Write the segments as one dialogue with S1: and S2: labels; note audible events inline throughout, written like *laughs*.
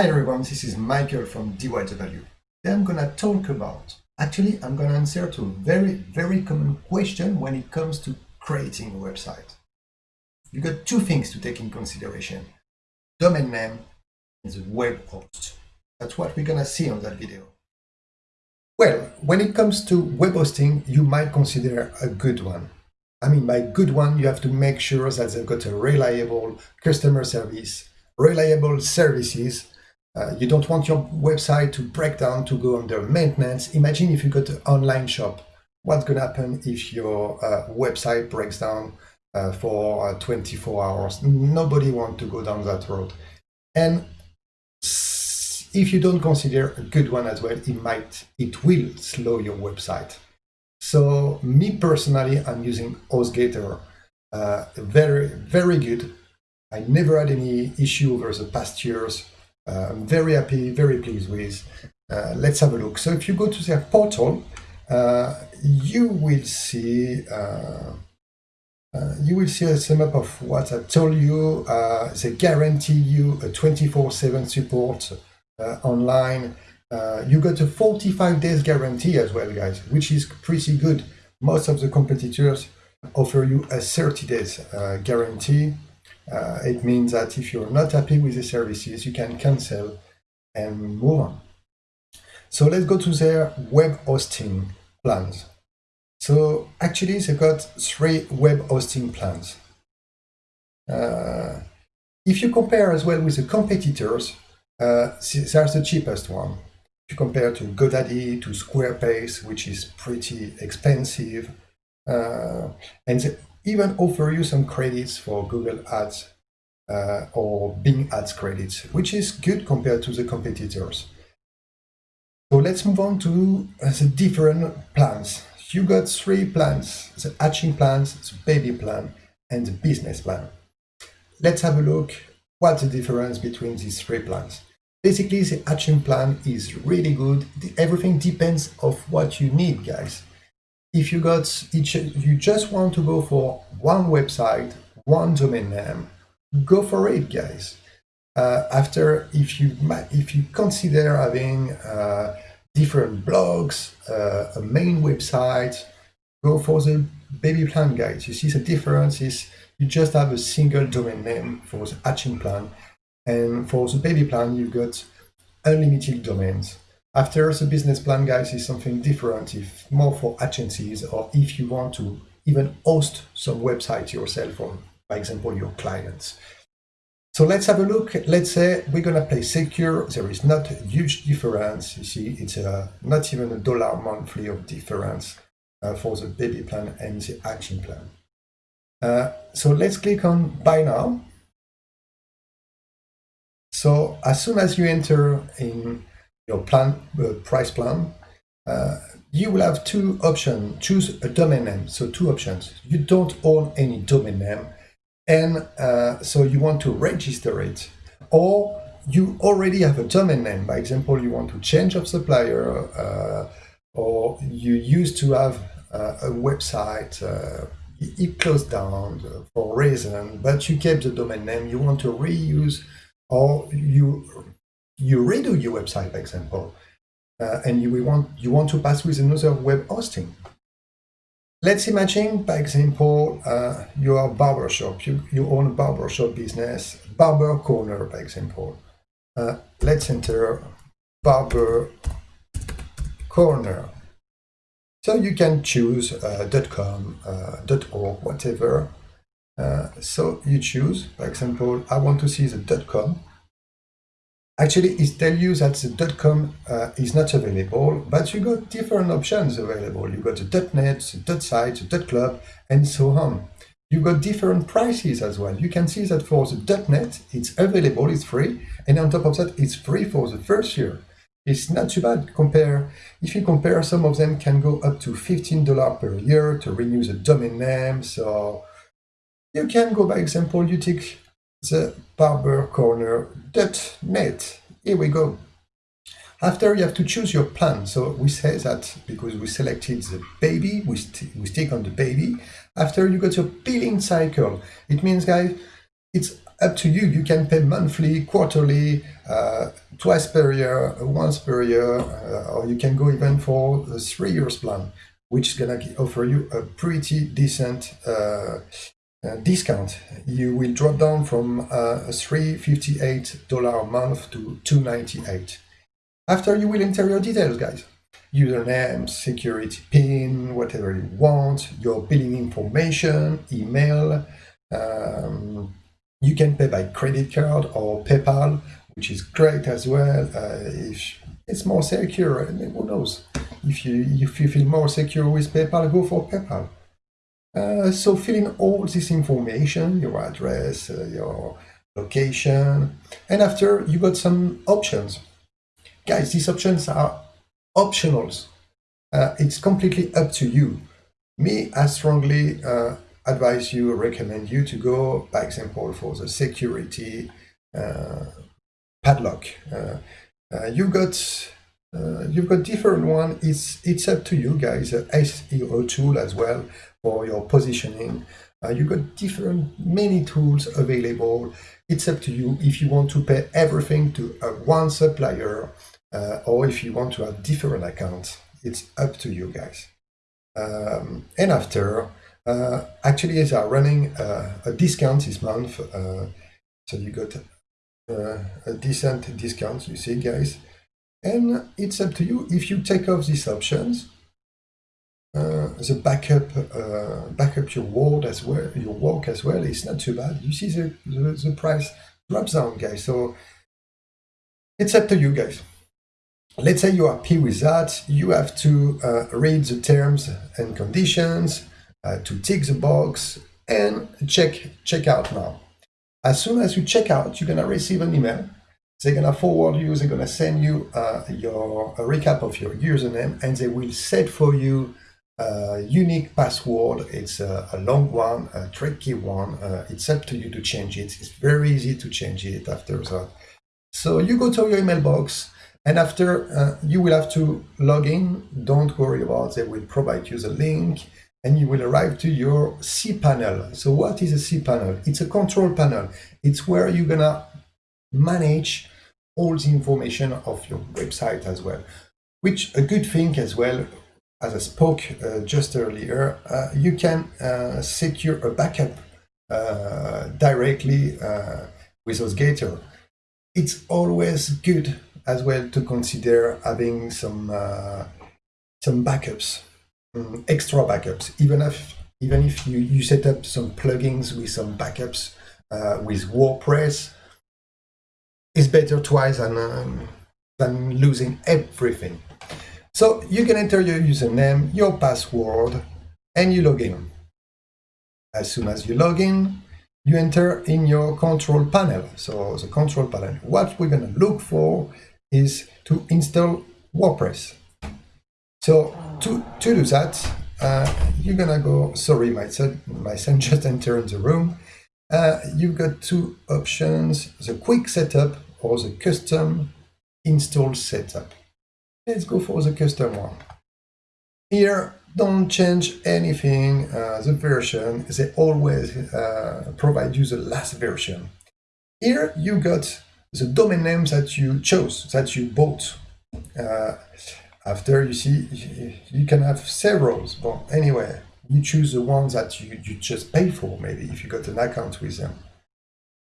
S1: Hi everyone, this is Michael from DYW. Today I'm gonna talk about, actually I'm gonna answer to a very, very common question when it comes to creating a website. You got two things to take in consideration. Domain name and the web host. That's what we're gonna see on that video. Well, when it comes to web hosting, you might consider a good one. I mean, by good one, you have to make sure that they've got a reliable customer service, reliable services, uh, you don't want your website to break down, to go under maintenance. Imagine if you got an online shop. What's going to happen if your uh, website breaks down uh, for uh, 24 hours? Nobody wants to go down that road. And if you don't consider a good one as well, it might, it will slow your website. So me personally, I'm using HostGator. Uh, very, very good. I never had any issue over the past years. Uh, I'm very happy, very pleased with. Uh, let's have a look. So if you go to their portal, uh, you will see uh, you will see a sum up of what I told you. Uh, they guarantee you a 24-7 support uh, online. you got a 45 days guarantee as well, guys, which is pretty good. Most of the competitors offer you a 30 days guarantee. Uh, it means that if you're not happy with the services, you can cancel and move on. So let's go to their web hosting plans. So actually, they've got three web hosting plans. Uh, if you compare as well with the competitors, uh, there's the cheapest one. If you compare to GoDaddy, to Squarespace, which is pretty expensive, uh, and the even offer you some credits for Google Ads uh, or Bing Ads credits, which is good compared to the competitors. So let's move on to uh, the different plans. You got three plans, the hatching plans, the baby plan, and the business plan. Let's have a look what's the difference between these three plans. Basically, the hatching plan is really good. Everything depends of what you need, guys if you got each, you just want to go for one website, one domain name, go for it, guys. Uh, after, if you if you consider having uh, different blogs, uh, a main website, go for the baby plan, guys. You see the difference is you just have a single domain name for the hatching plan, and for the baby plan, you've got unlimited domains. After the business plan, guys, is something different, if more for agencies or if you want to even host some website yourself or, by example, your clients. So let's have a look. Let's say we're going to play secure. There is not a huge difference. You see, it's uh, not even a dollar monthly of difference uh, for the baby plan and the action plan. Uh, so let's click on buy now. So as soon as you enter in your plan uh, price plan, uh, you will have two options. Choose a domain name. So two options. You don't own any domain name, and uh, so you want to register it, or you already have a domain name. By example, you want to change of supplier, uh, or you used to have uh, a website. Uh, it closed down for a reason, but you kept the domain name. You want to reuse, or you you redo your website, for example, uh, and you want you want to pass with another web hosting. Let's imagine, by example, uh, you are a barbershop, you, you own a barbershop business, barber corner, by example. Uh, let's enter barber corner. So you can choose uh, .com, uh, .org, whatever. Uh, so you choose, for example, I want to see the dot .com. Actually, it tells you that the .com uh, is not available, but you got different options available. You got the .net, the .site, the dot .club, and so on. You got different prices as well. You can see that for the .net, it's available, it's free, and on top of that, it's free for the first year. It's not too bad. Compare if you compare, some of them can go up to $15 per year to renew the domain name. So you can go, by example, you take the barbercorner.net. Here we go. After you have to choose your plan. So we say that because we selected the baby, we, st we stick on the baby. After you got your billing cycle, it means guys, it's up to you. You can pay monthly, quarterly, uh, twice per year, once per year, uh, or you can go even for a three years plan, which is gonna offer you a pretty decent uh, discount. You will drop down from uh, $358 a month to 298. After you will enter your details, guys. Username, security pin, whatever you want, your billing information, email, um, you can pay by credit card or PayPal, which is great as well. Uh, if it's more secure, I mean, who knows? If you if you feel more secure with PayPal, go for PayPal. Uh, so fill in all this information, your address, uh, your location, and after you got some options. Guys, these options are optionals. Uh, it's completely up to you. Me, I strongly uh, advise you, recommend you to go, by example, for the security uh, padlock. You've got you've got different one. It's it's up to you guys. SEO tool as well for your positioning. you've got different many tools available. It's up to you if you want to pay everything to one supplier or if you want to have different accounts. It's up to you guys. Um, and after uh, actually, they are running uh, a discount this month. Uh, so you got uh, a decent discount, you see, guys. And it's up to you if you take off these options. The backup, uh, backup your word as well, your work as well. It's not too bad. You see the, the, the price drops down, guys. So it's up to you, guys let's say you're happy with that, you have to uh, read the terms and conditions, uh, to tick the box and check check out now. As soon as you check out, you're gonna receive an email. They're gonna forward you, they're gonna send you uh, your a recap of your username and they will set for you a unique password. It's a, a long one, a tricky one. Uh, it's up to you to change it. It's very easy to change it after that. So you go to your email box and after uh, you will have to log in. Don't worry about it. They will provide you the link and you will arrive to your cPanel. So what is a cPanel? It's a control panel. It's where you're gonna manage all the information of your website as well. Which a good thing as well, as I spoke uh, just earlier, uh, you can uh, secure a backup directly with HostGator. It's always good as well to consider having some some backups um, extra backups, even if even if you, you set up some plugins with some backups uh, with WordPress, it's better twice than, um, than losing everything. So you can enter your username, your password, and you log in. As soon as you log in, you enter in your control panel. So the control panel, what we're going to look for is to install WordPress. So to, to do that, uh, you're gonna go, sorry, my son, my son *laughs* just entered the room. Uh, you've got two options, the quick setup or the custom install setup. Let's go for the custom one. Here, don't change anything, uh, the version, they always uh, provide you the last version. Here you got the domain names that you chose, that you bought. Uh, after you see, you can have several, but anyway, you choose the ones that you, you just pay for, maybe, if you got an account with them.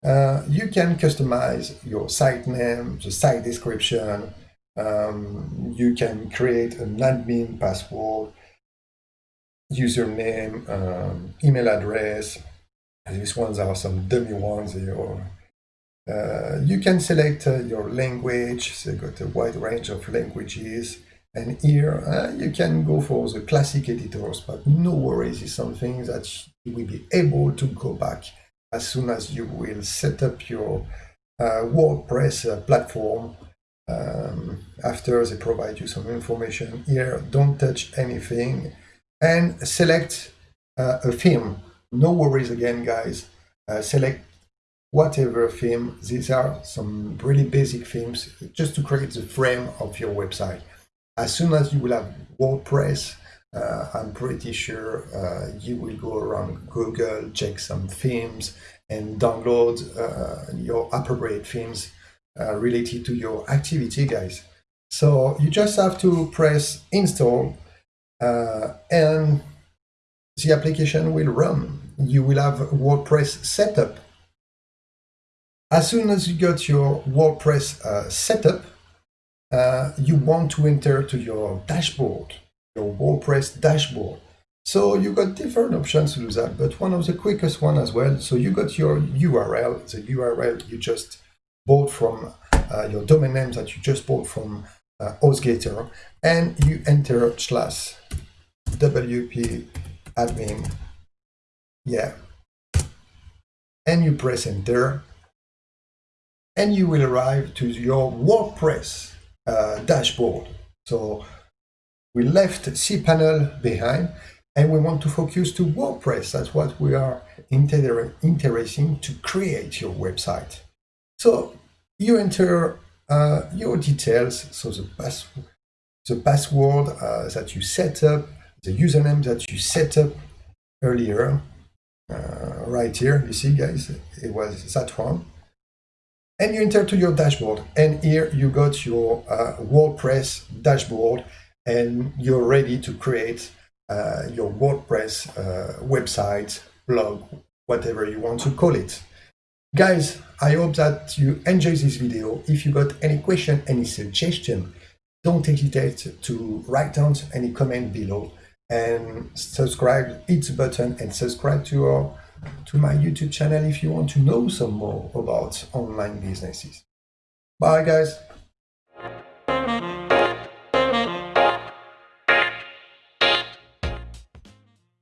S1: Uh, you can customize your site name, the site description, um, you can create an admin password, username, um, email address. These ones are some dummy ones. Uh, you can select uh, your language, so you got a wide range of languages. And here uh, you can go for the classic editors, but no worries, it's something that you will be able to go back as soon as you will set up your uh, WordPress uh, platform. Um, after they provide you some information here, don't touch anything and select uh, a theme. No worries again, guys. Uh, select whatever theme. These are some really basic themes just to create the frame of your website. As soon as you will have WordPress, uh, I'm pretty sure uh, you will go around Google, check some themes, and download uh, your appropriate themes uh, related to your activity, guys. So you just have to press install uh, and the application will run. You will have WordPress setup. As soon as you got your WordPress uh, setup, uh, you want to enter to your dashboard, your WordPress dashboard. So you got different options to do that, but one of the quickest one as well. So you got your URL, the URL you just bought from uh, your domain name that you just bought from uh, HostGator, and you enter slash wp admin, yeah, and you press enter, and you will arrive to your WordPress uh, dashboard. So we left cPanel behind and we want to focus to WordPress. That's what we are inter interesting to create your website. So you enter uh, your details, so the, pass the password uh, that you set up, the username that you set up earlier, uh, right here, you see guys, it was that one and you enter to your dashboard and here you got your uh, WordPress dashboard and you're ready to create uh, your WordPress uh, website, blog, whatever you want to call it. Guys, I hope that you enjoy this video. If you got any question, any suggestion, don't hesitate to write down any comment below and subscribe, hit the button and subscribe to our to my YouTube channel if you want to know some more about online businesses. Bye guys.